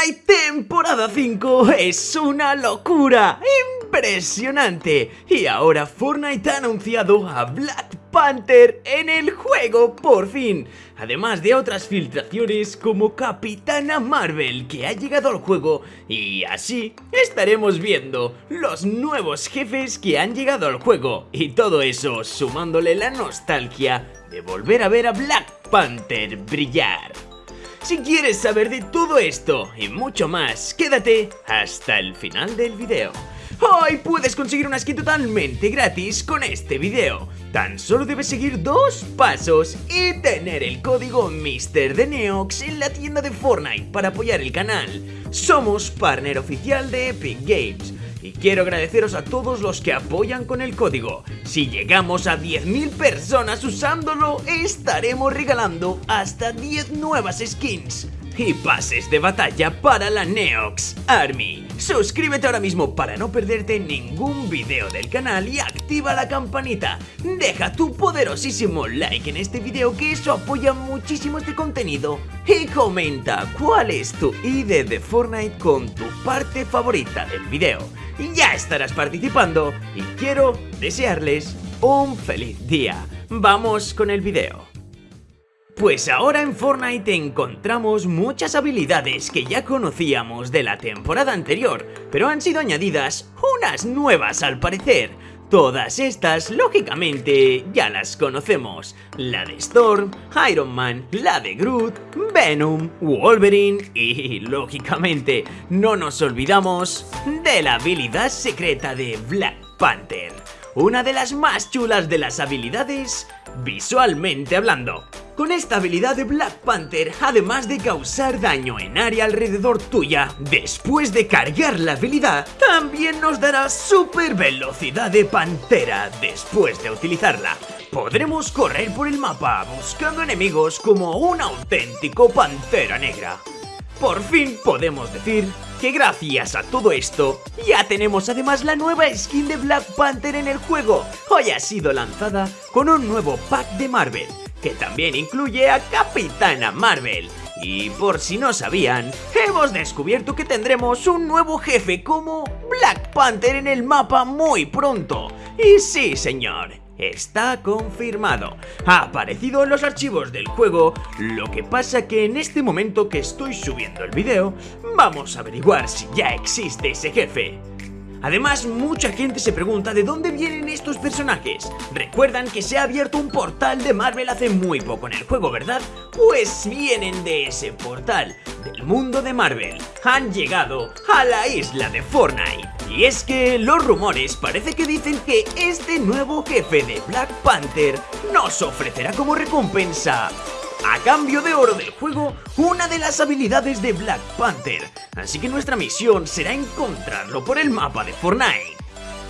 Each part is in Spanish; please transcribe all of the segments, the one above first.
Fortnite temporada 5 es una locura, impresionante. Y ahora Fortnite ha anunciado a Black Panther en el juego, por fin. Además de otras filtraciones como Capitana Marvel que ha llegado al juego y así estaremos viendo los nuevos jefes que han llegado al juego y todo eso sumándole la nostalgia de volver a ver a Black Panther brillar. Si quieres saber de todo esto y mucho más, quédate hasta el final del video. Hoy puedes conseguir una skin totalmente gratis con este video. Tan solo debes seguir dos pasos y tener el código Mister de Neox en la tienda de Fortnite para apoyar el canal. Somos partner oficial de Epic Games. Y quiero agradeceros a todos los que apoyan con el código. Si llegamos a 10.000 personas usándolo, estaremos regalando hasta 10 nuevas skins y pases de batalla para la Neox Army. Suscríbete ahora mismo para no perderte ningún video del canal y activa la campanita. Deja tu poderosísimo like en este video que eso apoya muchísimo este contenido. Y comenta cuál es tu ID de Fortnite con tu parte favorita del video. Ya estarás participando y quiero desearles un feliz día. Vamos con el video. Pues ahora en Fortnite encontramos muchas habilidades que ya conocíamos de la temporada anterior, pero han sido añadidas unas nuevas al parecer. Todas estas, lógicamente, ya las conocemos. La de Storm, Iron Man, la de Groot, Venom, Wolverine y, lógicamente, no nos olvidamos de la habilidad secreta de Black Panther. Una de las más chulas de las habilidades, visualmente hablando. Con esta habilidad de Black Panther, además de causar daño en área alrededor tuya, después de cargar la habilidad, también nos dará super velocidad de pantera después de utilizarla. Podremos correr por el mapa buscando enemigos como un auténtico pantera negra. Por fin podemos decir que gracias a todo esto, ya tenemos además la nueva skin de Black Panther en el juego. Hoy ha sido lanzada con un nuevo pack de Marvel que también incluye a Capitana Marvel. Y por si no sabían, hemos descubierto que tendremos un nuevo jefe como Black Panther en el mapa muy pronto. Y sí, señor, está confirmado. Ha aparecido en los archivos del juego, lo que pasa que en este momento que estoy subiendo el video, vamos a averiguar si ya existe ese jefe. Además, mucha gente se pregunta de dónde vienen estos personajes. ¿Recuerdan que se ha abierto un portal de Marvel hace muy poco en el juego, verdad? Pues vienen de ese portal, del mundo de Marvel. Han llegado a la isla de Fortnite. Y es que los rumores parece que dicen que este nuevo jefe de Black Panther nos ofrecerá como recompensa a cambio de oro del juego una de las habilidades de Black Panther, así que nuestra misión será encontrarlo por el mapa de Fortnite.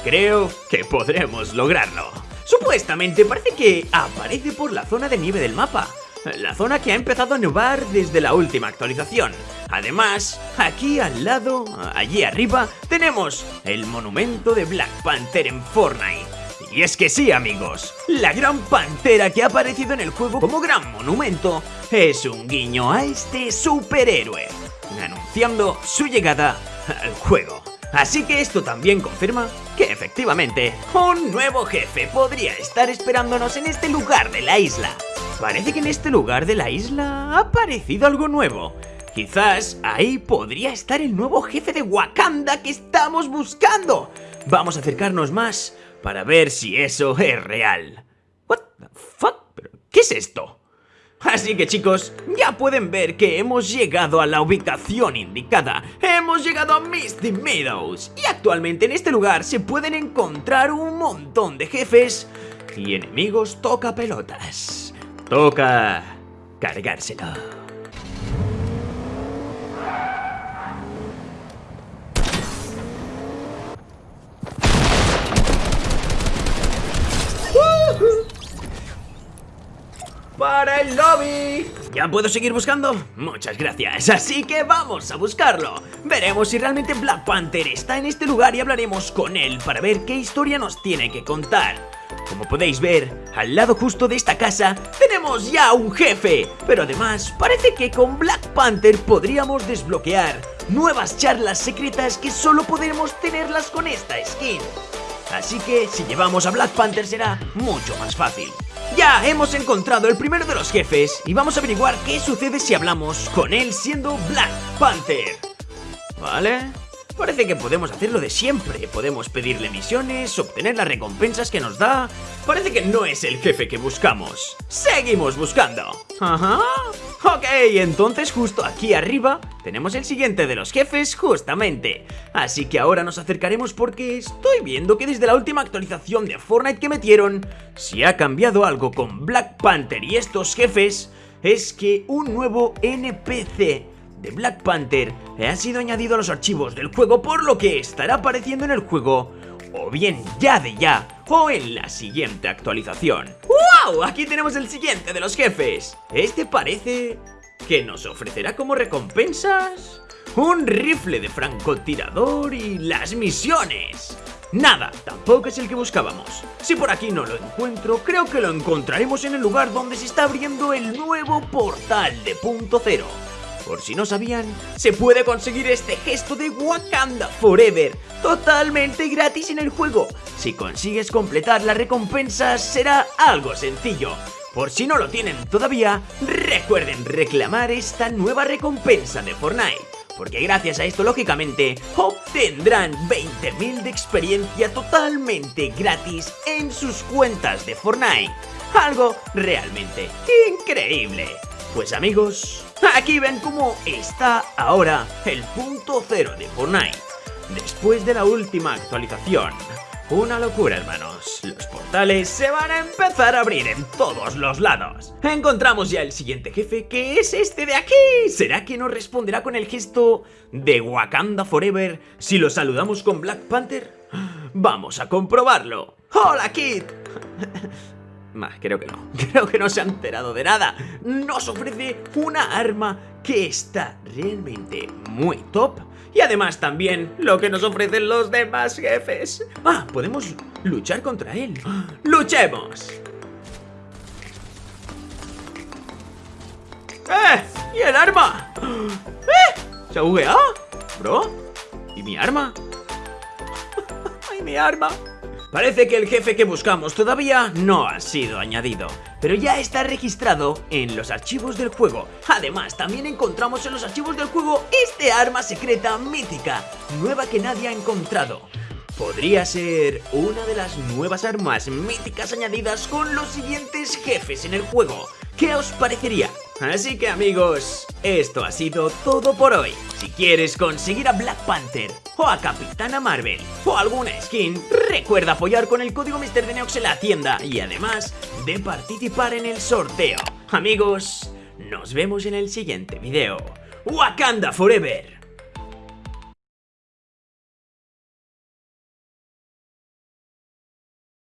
Creo que podremos lograrlo. Supuestamente parece que aparece por la zona de nieve del mapa, la zona que ha empezado a nevar desde la última actualización. Además, aquí al lado, allí arriba, tenemos el monumento de Black Panther en Fortnite. Y es que sí, amigos, la gran pantera que ha aparecido en el juego como gran monumento es un guiño a este superhéroe, anunciando su llegada al juego. Así que esto también confirma que efectivamente un nuevo jefe podría estar esperándonos en este lugar de la isla. Parece que en este lugar de la isla ha aparecido algo nuevo. Quizás ahí podría estar el nuevo jefe de Wakanda que estamos buscando. Vamos a acercarnos más para ver si eso es real. What the fuck? ¿Qué es esto? Así que chicos, ya pueden ver que hemos llegado a la ubicación indicada. Hemos llegado a Misty Meadows. Y actualmente en este lugar se pueden encontrar un montón de jefes y enemigos toca pelotas. Toca cargárselo. para el lobby. ¿Ya puedo seguir buscando? Muchas gracias, así que vamos a buscarlo. Veremos si realmente Black Panther está en este lugar y hablaremos con él para ver qué historia nos tiene que contar. Como podéis ver, al lado justo de esta casa tenemos ya un jefe, pero además parece que con Black Panther podríamos desbloquear nuevas charlas secretas que solo podremos tenerlas con esta skin. Así que si llevamos a Black Panther será mucho más fácil. Ya hemos encontrado el primero de los jefes y vamos a averiguar qué sucede si hablamos con él siendo Black Panther. ¿Vale? Parece que podemos hacerlo de siempre. Podemos pedirle misiones, obtener las recompensas que nos da. Parece que no es el jefe que buscamos. Seguimos buscando. Ajá. Ok, entonces justo aquí arriba tenemos el siguiente de los jefes justamente. Así que ahora nos acercaremos porque estoy viendo que desde la última actualización de Fortnite que metieron, si ha cambiado algo con Black Panther y estos jefes, es que un nuevo NPC de Black Panther ha sido añadido a los archivos del juego por lo que estará apareciendo en el juego o bien ya de ya o en la siguiente actualización. ¡Wow! Aquí tenemos el siguiente de los jefes. Este parece que nos ofrecerá como recompensas un rifle de francotirador y las misiones. Nada, tampoco es el que buscábamos. Si por aquí no lo encuentro, creo que lo encontraremos en el lugar donde se está abriendo el nuevo portal de punto cero. Por si no sabían, se puede conseguir este gesto de Wakanda Forever totalmente gratis en el juego. Si consigues completar las recompensas será algo sencillo. Por si no lo tienen todavía, recuerden reclamar esta nueva recompensa de Fortnite. Porque gracias a esto, lógicamente, obtendrán 20.000 de experiencia totalmente gratis en sus cuentas de Fortnite. Algo realmente increíble. Pues amigos, aquí ven cómo está ahora el punto cero de Fortnite. Después de la última actualización. Una locura, hermanos. Los portales se van a empezar a abrir en todos los lados. Encontramos ya el siguiente jefe, que es este de aquí. ¿Será que nos responderá con el gesto de Wakanda Forever si lo saludamos con Black Panther? Vamos a comprobarlo. ¡Hola, Kid! Creo que no. Creo que no se ha enterado de nada. Nos ofrece una arma que está realmente muy top. Y además también lo que nos ofrecen los demás jefes. Ah, podemos luchar contra él. ¡Luchemos! ¡Eh! ¿Y el arma? ¡Eh! ¿Se ha bugueado? ¿Bro? ¿Y mi arma? ¡Ay, mi arma! Parece que el jefe que buscamos todavía no ha sido añadido, pero ya está registrado en los archivos del juego. Además, también encontramos en los archivos del juego este arma secreta mítica, nueva que nadie ha encontrado. Podría ser una de las nuevas armas míticas añadidas con los siguientes jefes en el juego. ¿Qué os parecería? Así que amigos, esto ha sido todo por hoy. Si quieres conseguir a Black Panther o a Capitana Marvel o alguna skin, recuerda apoyar con el código MrDeneox en la tienda y además de participar en el sorteo. Amigos, nos vemos en el siguiente video. Wakanda Forever.